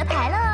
的牌了。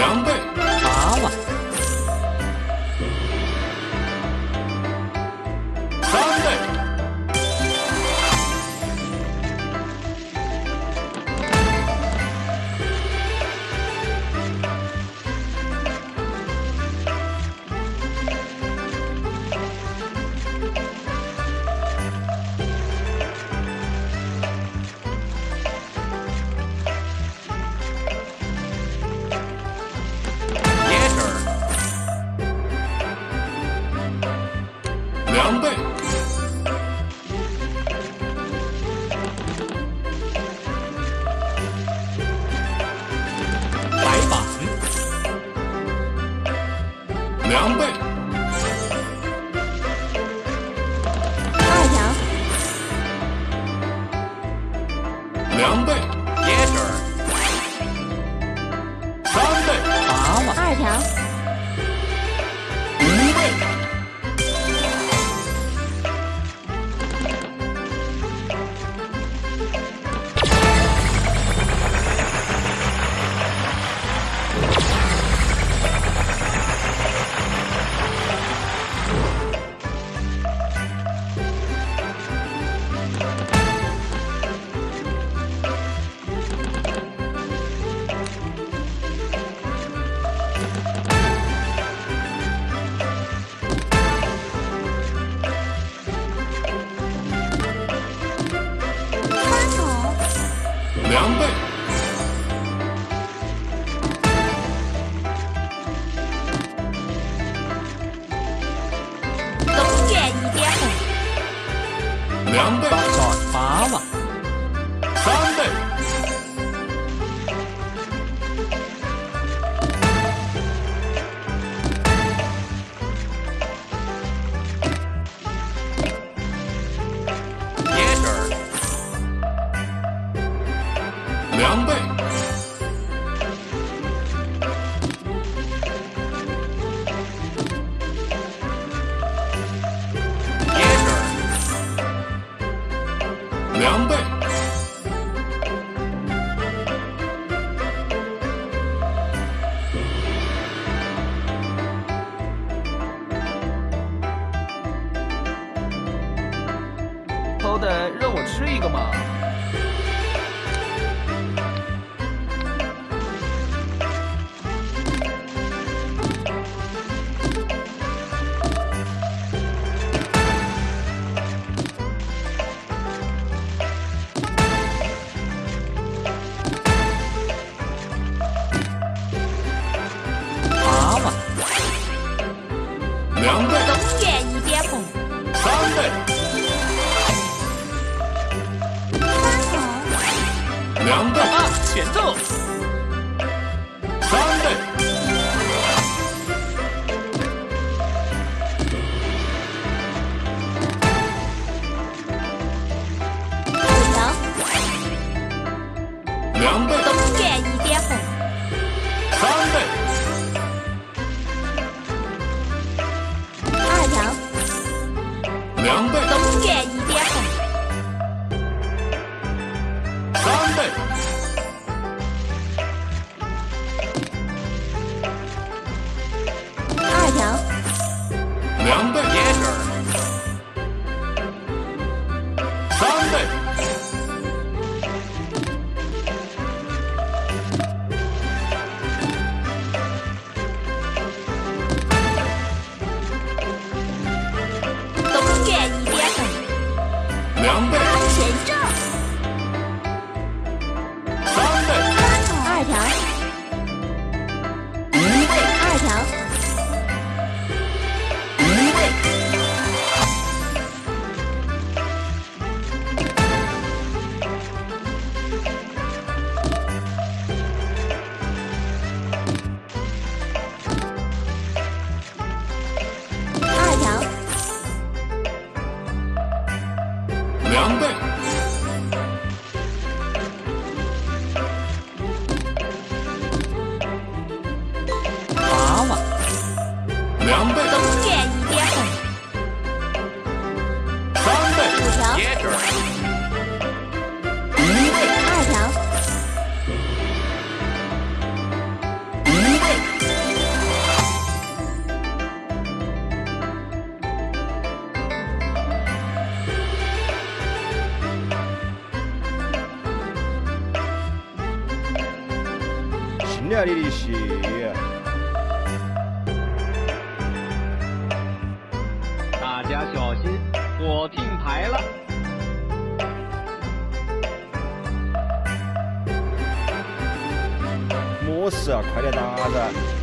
两倍。辣条。两倍。 와. 走三倍。东一红三倍。二娘娘东一红三倍。利息大家小心我听牌了。么事啊快点打的。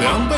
Number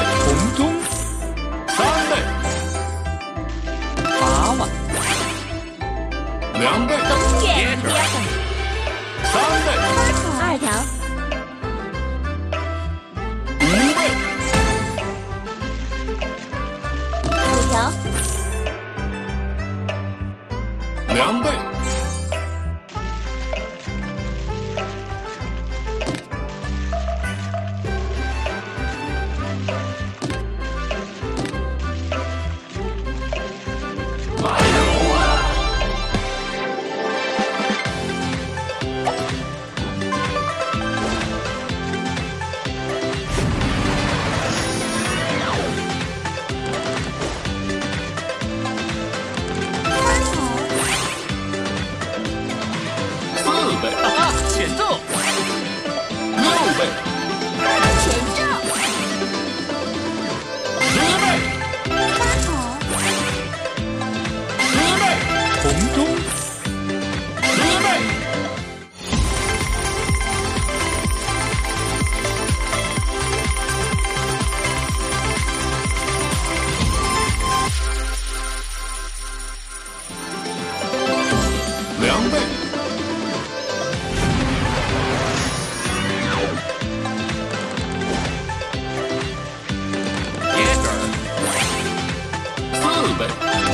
bit.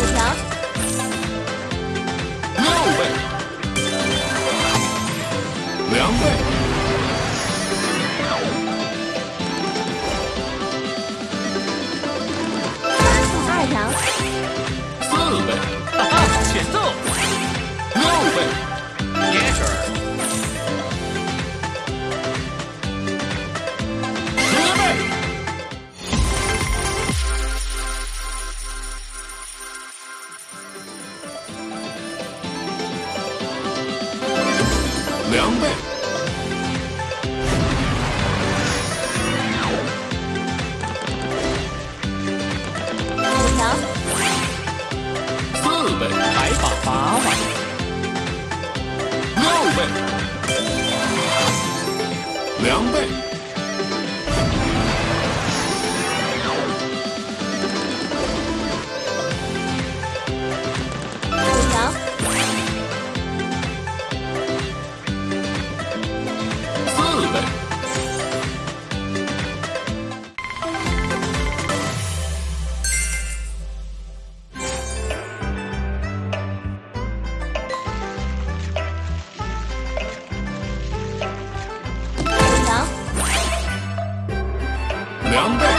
number.